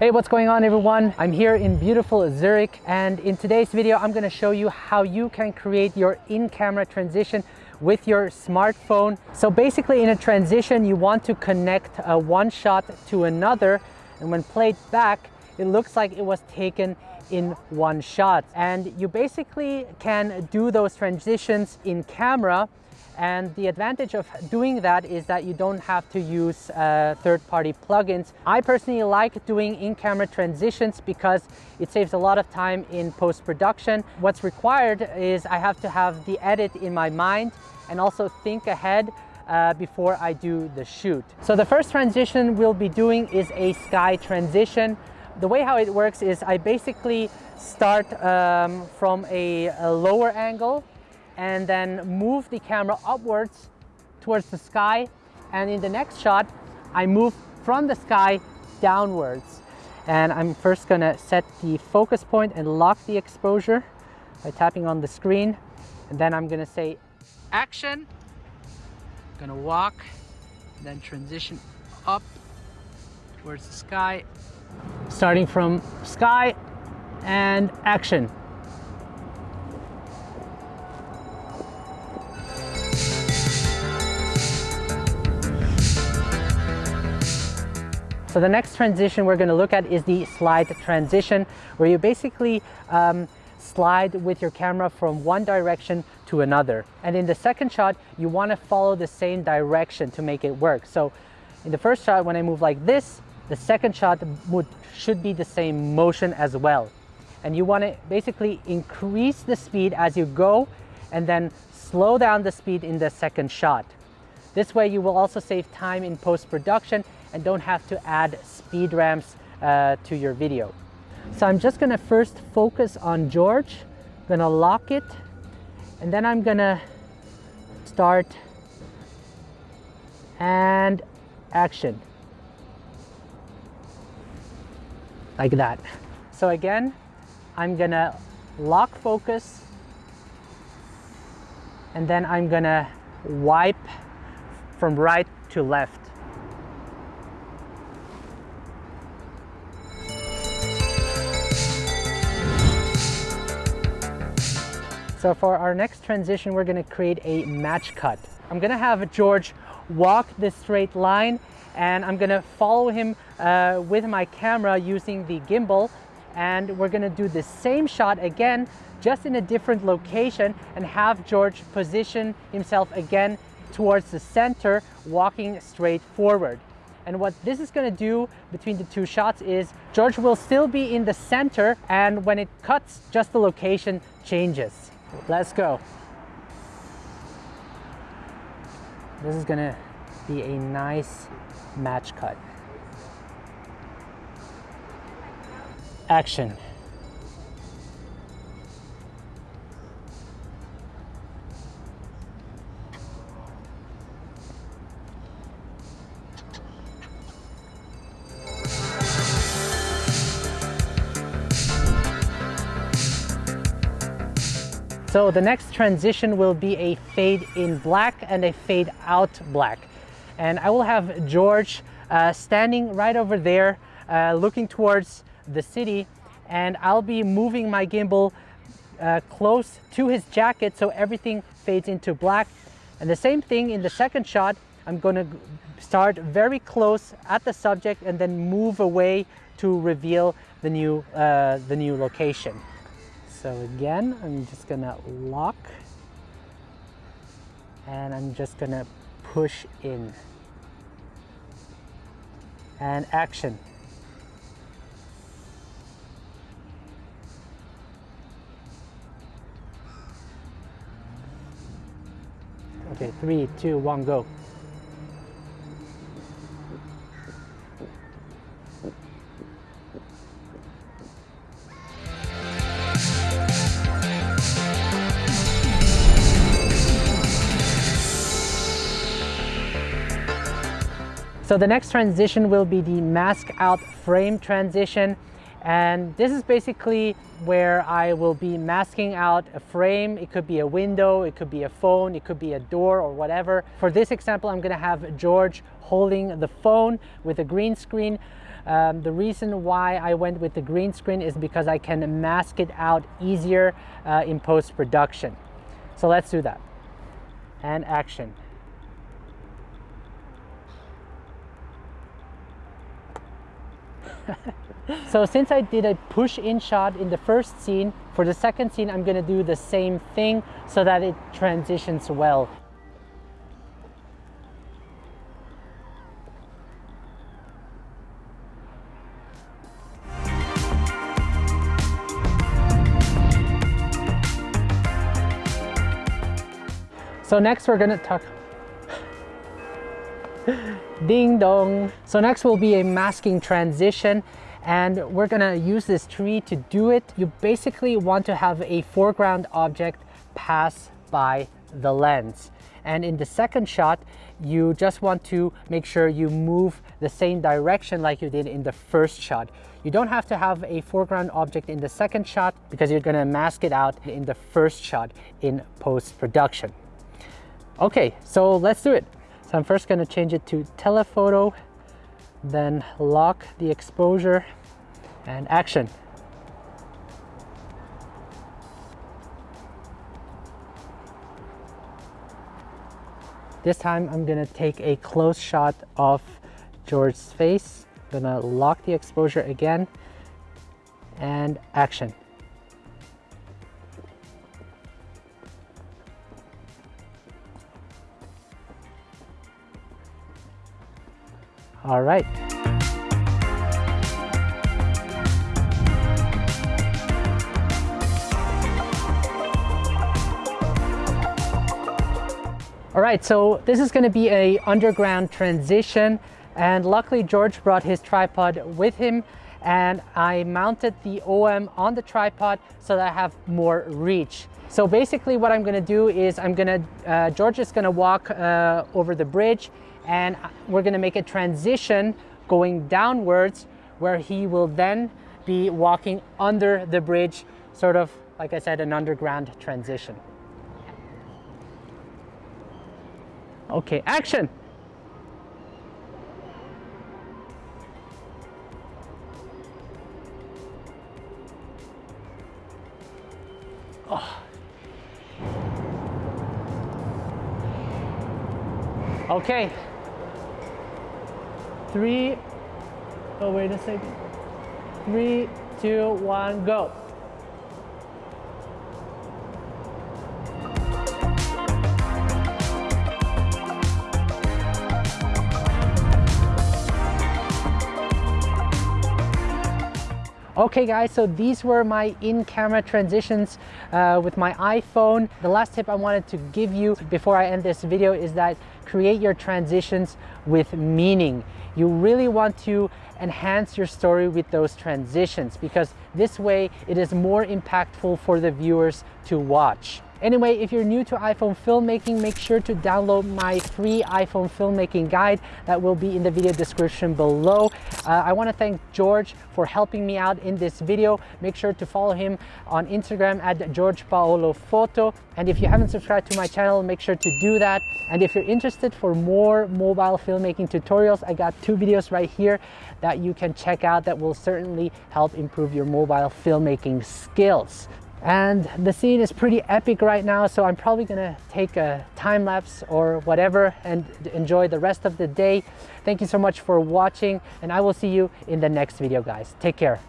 Hey, what's going on everyone? I'm here in beautiful Zurich and in today's video I'm going to show you how you can create your in-camera transition with your smartphone. So basically in a transition you want to connect a one shot to another and when played back it looks like it was taken in one shot and you basically can do those transitions in camera and the advantage of doing that is that you don't have to use uh, third-party plugins. I personally like doing in-camera transitions because it saves a lot of time in post-production. What's required is I have to have the edit in my mind and also think ahead uh, before I do the shoot. So the first transition we'll be doing is a sky transition. The way how it works is I basically start um, from a, a lower angle and then move the camera upwards towards the sky. And in the next shot, I move from the sky downwards. And I'm first gonna set the focus point and lock the exposure by tapping on the screen. And then I'm gonna say action, gonna walk, then transition up towards the sky, starting from sky and action. So the next transition we're going to look at is the slide transition, where you basically um, slide with your camera from one direction to another. And in the second shot, you want to follow the same direction to make it work. So in the first shot, when I move like this, the second shot would, should be the same motion as well. And you want to basically increase the speed as you go and then slow down the speed in the second shot. This way you will also save time in post-production and don't have to add speed ramps uh, to your video. So I'm just gonna first focus on George, gonna lock it, and then I'm gonna start and action. Like that. So again, I'm gonna lock focus and then I'm gonna wipe from right to left. So for our next transition, we're gonna create a match cut. I'm gonna have George walk this straight line and I'm gonna follow him uh, with my camera using the gimbal and we're gonna do the same shot again just in a different location and have George position himself again towards the center walking straight forward. And what this is gonna do between the two shots is George will still be in the center and when it cuts, just the location changes. Let's go. This is gonna be a nice match cut. Action. So the next transition will be a fade in black and a fade out black. And I will have George uh, standing right over there, uh, looking towards the city. And I'll be moving my gimbal uh, close to his jacket so everything fades into black. And the same thing in the second shot, I'm gonna start very close at the subject and then move away to reveal the new, uh, the new location. So again, I'm just gonna lock and I'm just gonna push in and action. Okay, three, two, one, go. So the next transition will be the mask out frame transition. And this is basically where I will be masking out a frame. It could be a window, it could be a phone, it could be a door or whatever. For this example, I'm gonna have George holding the phone with a green screen. Um, the reason why I went with the green screen is because I can mask it out easier uh, in post-production. So let's do that. And action. So since I did a push in shot in the first scene, for the second scene I'm gonna do the same thing so that it transitions well. So next we're gonna talk Ding dong. So next will be a masking transition and we're gonna use this tree to do it. You basically want to have a foreground object pass by the lens. And in the second shot, you just want to make sure you move the same direction like you did in the first shot. You don't have to have a foreground object in the second shot because you're gonna mask it out in the first shot in post-production. Okay, so let's do it. So I'm first gonna change it to telephoto, then lock the exposure and action. This time I'm gonna take a close shot of George's face. Gonna lock the exposure again and action. All right. All right, so this is gonna be a underground transition and luckily George brought his tripod with him and I mounted the OM on the tripod so that I have more reach. So basically what I'm gonna do is I'm gonna, uh, George is gonna walk uh, over the bridge and uh, we're gonna make a transition going downwards where he will then be walking under the bridge, sort of, like I said, an underground transition. Okay, action. Oh. Okay, Three, oh wait a second. Three, two, one, go. Okay guys, so these were my in-camera transitions uh, with my iPhone. The last tip I wanted to give you before I end this video is that create your transitions with meaning. You really want to enhance your story with those transitions because this way it is more impactful for the viewers to watch. Anyway, if you're new to iPhone filmmaking, make sure to download my free iPhone filmmaking guide that will be in the video description below. Uh, I wanna thank George for helping me out in this video. Make sure to follow him on Instagram at George Paolo. And if you haven't subscribed to my channel, make sure to do that. And if you're interested for more mobile filmmaking tutorials, I got two videos right here that you can check out that will certainly help improve your mobile filmmaking skills and the scene is pretty epic right now so I'm probably gonna take a time lapse or whatever and enjoy the rest of the day. Thank you so much for watching and I will see you in the next video guys. Take care.